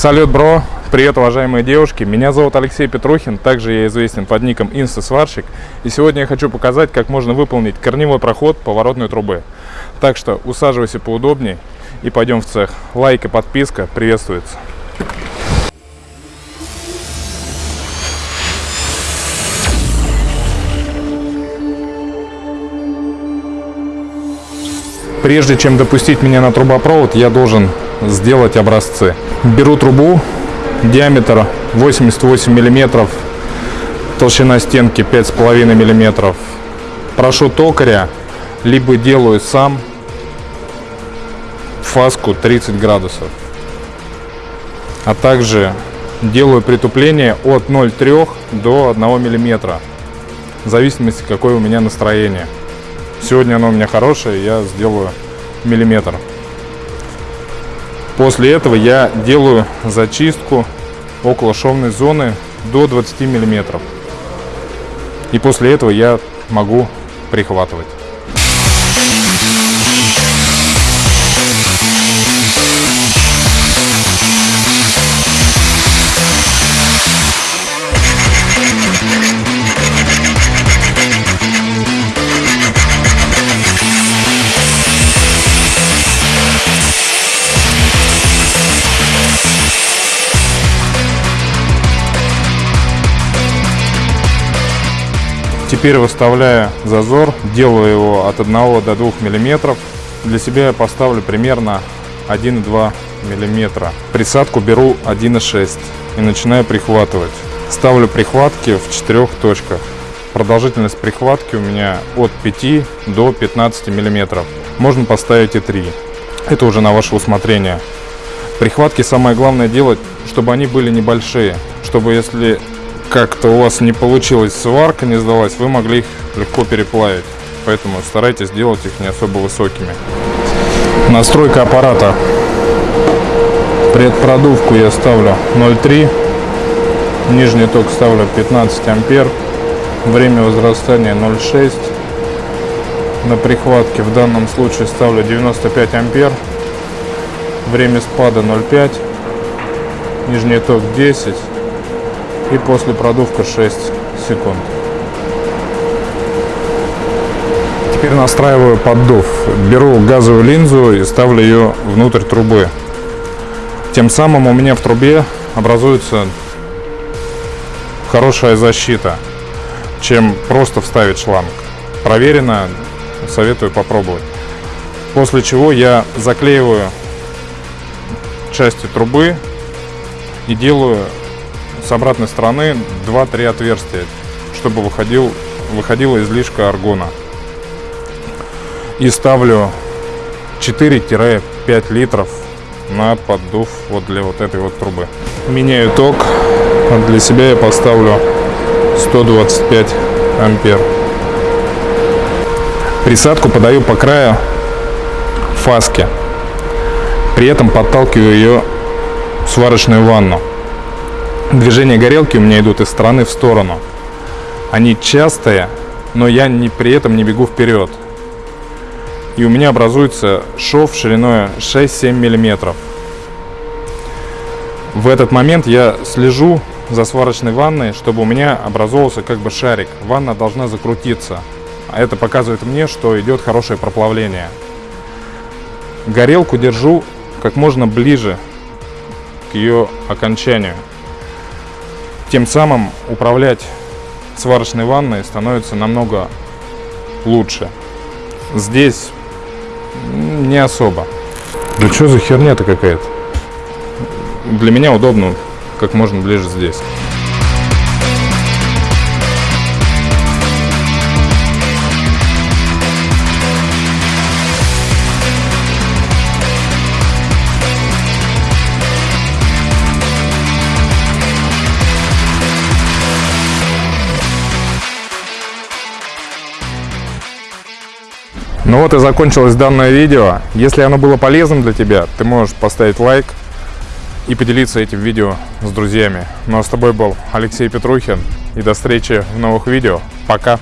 Салют, бро! Привет, уважаемые девушки! Меня зовут Алексей Петрухин, также я известен под ником Инста-сварщик. И сегодня я хочу показать, как можно выполнить корневой проход поворотной трубы. Так что усаживайся поудобнее и пойдем в цех. Лайк и подписка приветствуются. Прежде чем допустить меня на трубопровод, я должен сделать образцы. Беру трубу, диаметр 88 миллиметров, толщина стенки 5,5 миллиметров. Прошу токаря, либо делаю сам фаску 30 градусов. А также делаю притупление от 0,3 до 1 миллиметра. В зависимости, какое у меня настроение. Сегодня оно у меня хорошее, я сделаю миллиметр. После этого я делаю зачистку около шовной зоны до 20 миллиметров. И после этого я могу прихватывать. Теперь выставляю зазор, делаю его от 1 до 2 миллиметров. Для себя я поставлю примерно 1,2 миллиметра. Присадку беру 1,6 и начинаю прихватывать. Ставлю прихватки в четырех точках. Продолжительность прихватки у меня от 5 до 15 миллиметров. Можно поставить и 3. Это уже на ваше усмотрение. Прихватки самое главное делать, чтобы они были небольшие. Чтобы если как-то у вас не получилось, сварка не сдалась, вы могли их легко переплавить. Поэтому старайтесь делать их не особо высокими. Настройка аппарата. Предпродувку я ставлю 0,3. Нижний ток ставлю 15 ампер. Время возрастания 0,6. На прихватке в данном случае ставлю 95 ампер. Время спада 0,5. Нижний ток 10 и после продувка 6 секунд. Теперь настраиваю поддув. Беру газовую линзу и ставлю ее внутрь трубы. Тем самым у меня в трубе образуется хорошая защита, чем просто вставить шланг. Проверено, советую попробовать. После чего я заклеиваю части трубы и делаю с обратной стороны 2-3 отверстия, чтобы выходил, выходила излишка аргона. И ставлю 4-5 литров на поддув вот для вот этой вот трубы. Меняю ток. Для себя я поставлю 125 ампер. Присадку подаю по краю фаски. При этом подталкиваю ее в сварочную ванну. Движения горелки у меня идут из стороны в сторону. Они частые, но я не, при этом не бегу вперед. И у меня образуется шов шириной 6-7 миллиметров. В этот момент я слежу за сварочной ванной, чтобы у меня образовался как бы шарик. Ванна должна закрутиться. А это показывает мне, что идет хорошее проплавление. Горелку держу как можно ближе к ее окончанию. Тем самым управлять сварочной ванной становится намного лучше. Здесь не особо. Да что за херня-то какая-то? Для меня удобно как можно ближе здесь. Ну вот и закончилось данное видео. Если оно было полезным для тебя, ты можешь поставить лайк и поделиться этим видео с друзьями. Ну а с тобой был Алексей Петрухин. И до встречи в новых видео. Пока!